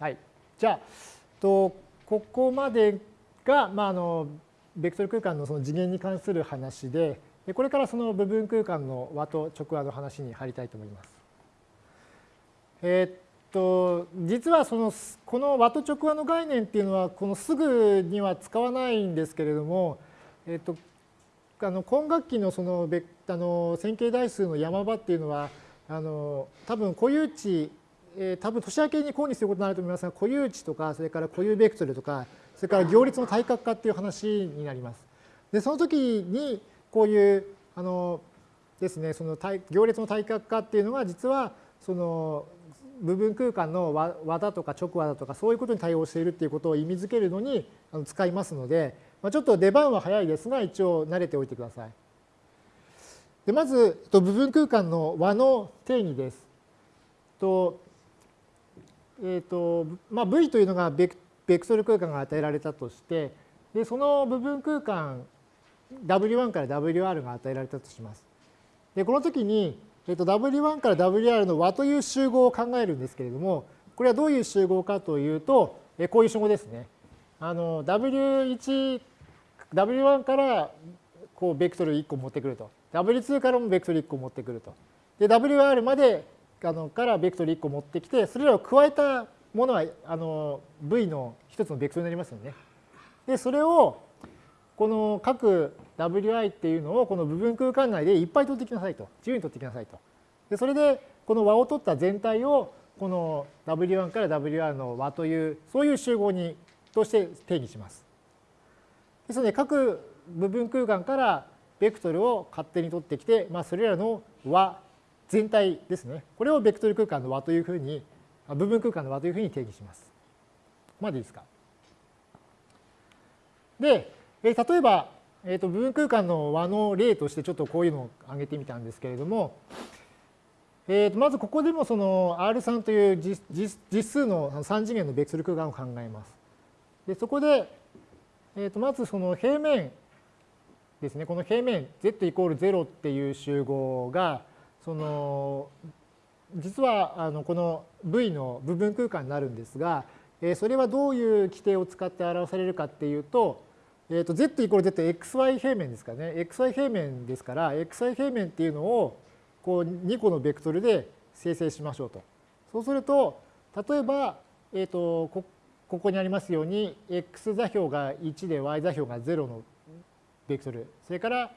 はい。じゃあ、とここまでが、まあ、あのベクトル空間のその次元に関する話でで、これからその部分空間の和と直和の話に入りたいと思います。えー、っと実はそのこの和と直和の概念っていうのはこのすぐには使わないんですけれども、えー、っとあの今学期のそのあの線形代数の山場っていうのはあの多分固有値えー、多分年明けに項にすることになると思いますが固有値とかそれから固有ベクトルとかそれから行列の対角化っていう話になります。でその時にこういうあのですねその行列の対角化っていうのが実はその部分空間の和だとか直和だとかそういうことに対応しているっていうことを意味づけるのに使いますので、まあ、ちょっと出番は早いですが一応慣れておいてください。でまず部分空間の和の定義です。とえーとまあ、V というのがベクベクトル空間が与えられたとしてでその部分空間 W1 から WR が与えられたとします。でこの時に、えー、と W1 から WR の和という集合を考えるんですけれどもこれはどういう集合かというと、えこういう集合ですね。あの W1 W1 からこうベクトル1個持ってくると W2 からもベクトル1個持ってくるとで WR まであのからベクトル1個持ってきてそれらを加えたものはあの V の一つのベクトルになりますよね。でそれをこの各 Wi っていうのをこの部分空間内でいっぱい取ってきなさいと自由に取ってきなさいと。でそれでこの和を取った全体をこの W1 から WR の和というそういう集合にとして定義します。ですので各部分空間からベクトルを勝手に取ってきて、まあ、それらの和全体ですね。これをベクトル空間の和というふうに、部分空間の和というふうに定義します。ここまでいいですか。で、え例えば、えー、と部分空間の和の例としてちょっとこういうのを挙げてみたんですけれども、えー、とまずここでもその R3 という実数の3次元のベクトル空間を考えます。でそこで、えー、とまずその平面ですね、この平面 z イコール0っていう集合が、その実はあのこの V の部分空間になるんですが、えそれはどういう規定を使って表されるかっていうと、えー、と z イコール z xy 平面ですかね xy 平面ですから xy 平面っていうのをこう2個のベクトルで生成しましょうと。そうすると例えば、えー、とこここにありますように x 座標が1で y 座標が0のベクトルそれから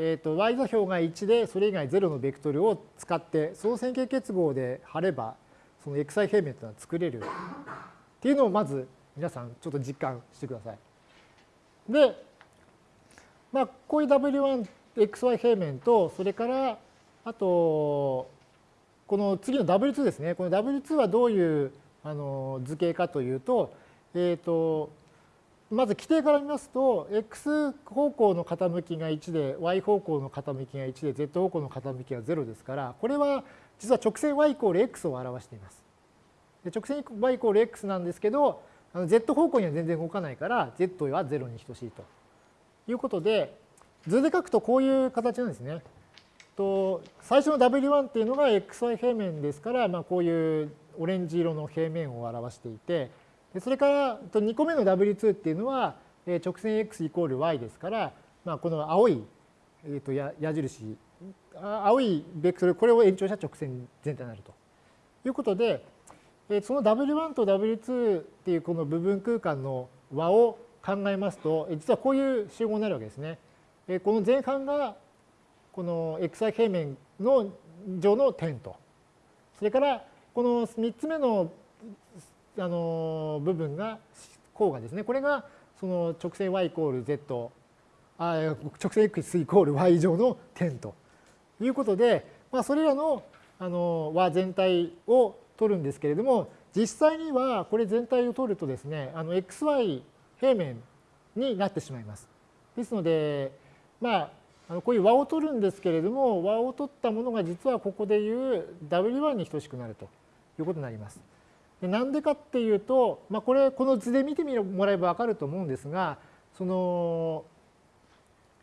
えーと、y 座標が1でそれ以外0のベクトルを使ってその線形結合で貼ればその xi 平面というのは作れるっていうのをまず皆さんちょっと実感してください。で、まあ、こういう w1xy 平面とそれからあとこの次の w2 ですねこの w2 はどういうあの図形かというと,、えーとまず規定から見ますと、x 方向の傾きが1で、y 方向の傾きが1で、z 方向の傾きが0ですから、これは実は直線 y イコール x を表しています。で直線 y イコール x なんですけど、z 方向には全然動かないから、z は0に等しいということで、図で書くとこういう形なんですね。と最初の w1 っていうのが xy 平面ですから、まあ、こういうオレンジ色の平面を表していて、それから2個目の W2 っていうのは直線 x イコール y ですから、まあ、この青い、えー、と矢印青いベクトルこれを延長した直線全体になるということでその W1 と W2 っていうこの部分空間の和を考えますと実はこういう集合になるわけですね。この前半がこの xi 平面の上の点とそれからこの3つ目のあの部分が項がですねこれがその直線 y イコール z あ直線 x イコール y 以上の点ということで、まあ、それらのあの和全体を取るんですけれども実際にはこれ全体を取るとですねあの xy 平面になってしまいます。ですのでまあこういう和を取るんですけれども和を取ったものが実はここでいう w1 に等しくなるということになります。なんでかっていうと、まあ、これこの図で見てもらえば分かると思うんですがその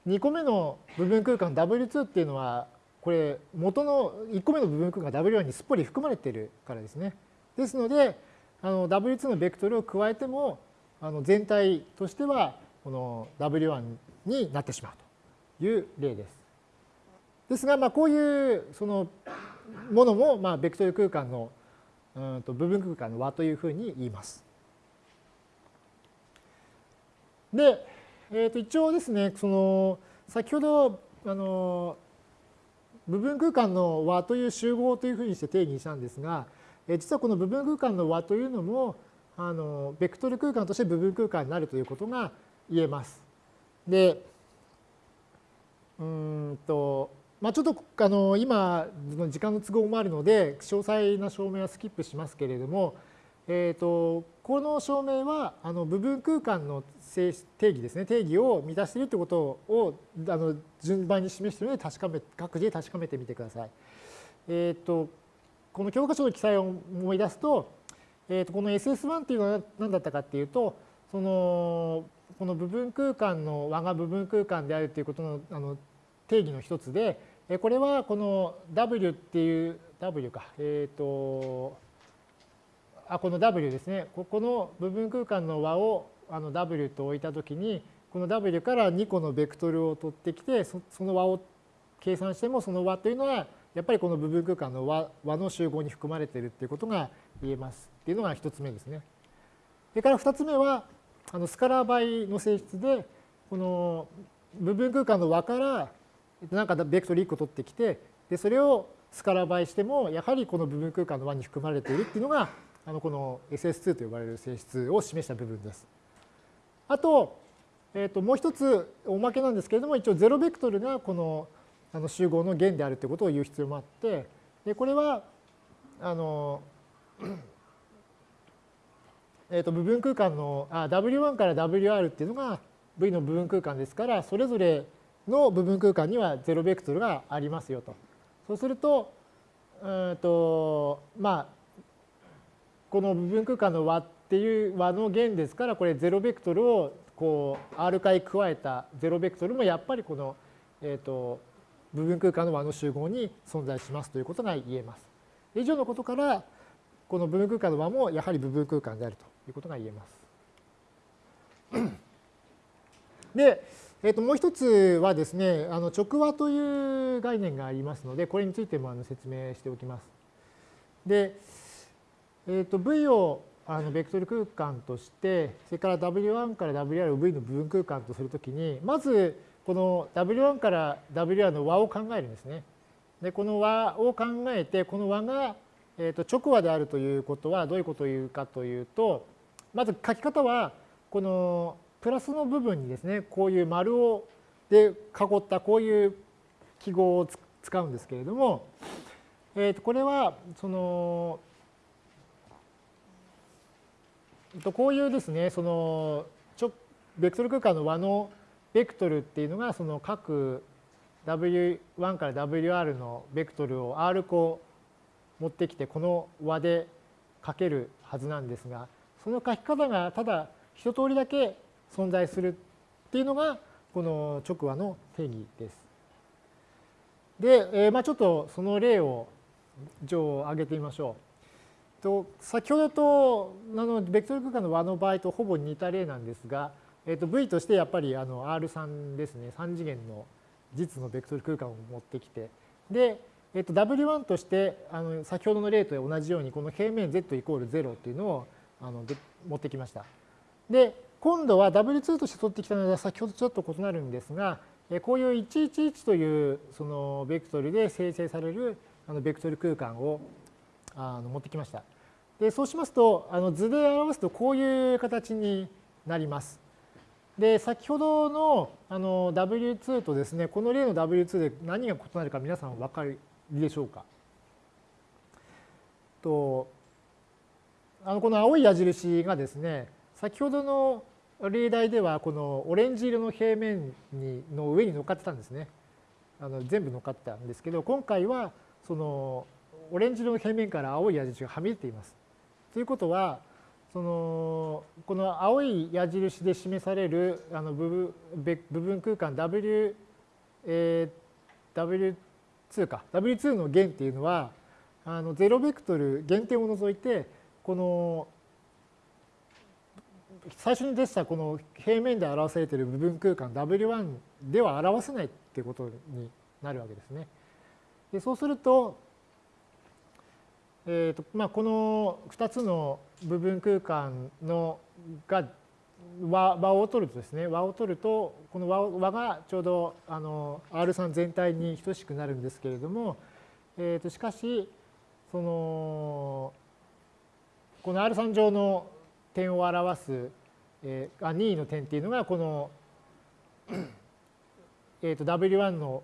2個目の部分空間 W2 っていうのはこれ元の1個目の部分空間 W1 にすっぽり含まれているからですね。ですのであの W2 のベクトルを加えてもあの全体としてはこの W1 になってしまうという例です。ですが、まあ、こういうそのものも、まあ、ベクトル空間のうんと部分空間の和というふうに言います。で、えー、と一応ですね、その先ほどあの部分空間の和という集合というふうにして定義したんですが、え実はこの部分空間の和というのもあのベクトル空間として部分空間になるということが言えます。で、うんと、まあ、ちょっとあの今時間の都合もあるので詳細な証明はスキップしますけれども、えーと、この証明はあの部分空間の定義ですね定義を満たしているということをあの順番に示しているので確かめ各自で確かめてみてください。えっ、ー、とこの教科書の記載を思い出すと,、えー、とこの SS1 っていうのは何だったかっていうとそのこの部分空間の和が部分空間であるということのあの定義の一つでこれはこの W っていう W か。えっ、ー、とあこの W ですね。ここの部分空間の和をあの W と置いたときにこの W から2個のベクトルを取ってきてその和を計算してもその和というのはやっぱりこの部分空間の和和の集合に含まれているっていうことが言えます。っていうのが1つ目ですね。それから2つ目はあのスカラー倍の性質でこの部分空間の和からなんかベクトル1個取ってきてでそれをスカラ倍してもやはりこの部分空間の和に含まれているっていうのがあのこの SS2 と呼ばれる性質を示した部分です。あと,、えー、ともう一つおまけなんですけれども一応ゼロベクトルがこのあの集合の弦であるということを言う必要もあってでこれはあの えー、と部分空間のあ W1 から WR っていうのが V の部分空間ですからそれぞれの部分空間にはゼロベクトルがありますよと。そうするとうんとまあこの部分空間の和っていう和の弦ですからこれゼロベクトルをこう R 回加えたゼロベクトルもやっぱりこの、えー、と部分空間の和の集合に存在しますということが言えます。以上のことからこの部分空間の和もやはり部分空間であるということが言えます。で、えー、ともう一つはですねあの直和という概念がありますのでこれについてもあの説明しておきます。でえー、と V をあのベクトル空間としてそれから W1 から WR を V の部分空間とするときにまずこの W1 から WR の和を考えるんですね。でこの和を考えてこの和が、えー、と直和であるということはどういうことを言うかというとまず書き方はこのプラスの部分にですねこういう丸をで囲ったこういう記号を使うんですけれども、えー、とこれはそのこういうですね、そのベクトル空間の和のベクトルっていうのがその各 W1 から WR のベクトルを R 個持ってきてこの和で書けるはずなんですがその書き方がただ一通りだけ存在するっていうのがこの直和の定義です。で、えー、まあちょっとその例を挙げてみましょう。と先ほどとあのベクトル空間の和の場合とほぼ似た例なんですが、えー、と V としてやっぱりあの R3 ですね3次元の実のベクトル空間を持ってきてで、えー、と W1 としてあの先ほどの例と同じようにこの平面 Z イコール0っていうのをあの持ってきました。で今度は W2 として取ってきたのは先ほどちょっと異なるんですがこういう111というそのベクトルで生成されるあのベクトル空間をあの持ってきました。でそうしますとあの図で表すとこういう形になります。で先ほどのあの W2 とですねこの例の W2 で何が異なるか皆さんお分かりでしょうかとあのこの青い矢印がですね先ほどの例題ではこのオレンジ色の平面にの上に乗っかってたんですね。あの全部乗っかってたんですけど今回はそのオレンジ色の平面から青い矢印がはみ出ています。ということはそのこの青い矢印で示されるあの部分部分空間 W、えー、W2 か W2 の弦っていうのはあのゼロベクトル減点を除いてこの最初に出したこの平面で表されている部分空間 W1 では表せないっていうことになるわけですね。でそうすると,、えーとまあ、この2つの部分空間のが和和を取るとですね和を取るとこの和和がちょうどあの R3 全体に等しくなるんですけれども、えー、としかしそのこの R3 上の点を表す、えー、あ任意の点っていうのがこの、えー、と W1 の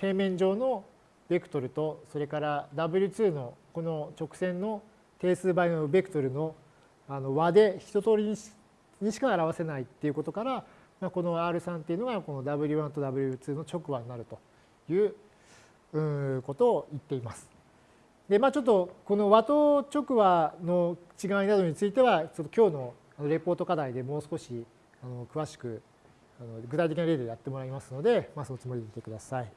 平面上のベクトルとそれから W2 のこの直線の定数倍のベクトルのあの和で一通りにしにしか表せないっていうことから、まあ、この R3 っていうのがこの W1 と W2 の直和になるということを言っています。でまあちょっとこの和と直和の違いなどについてはちょっと今日のレポート課題でもう少しあの詳しくあの具体的な例でやってもらいますので、まあ、そのつもりでいてください。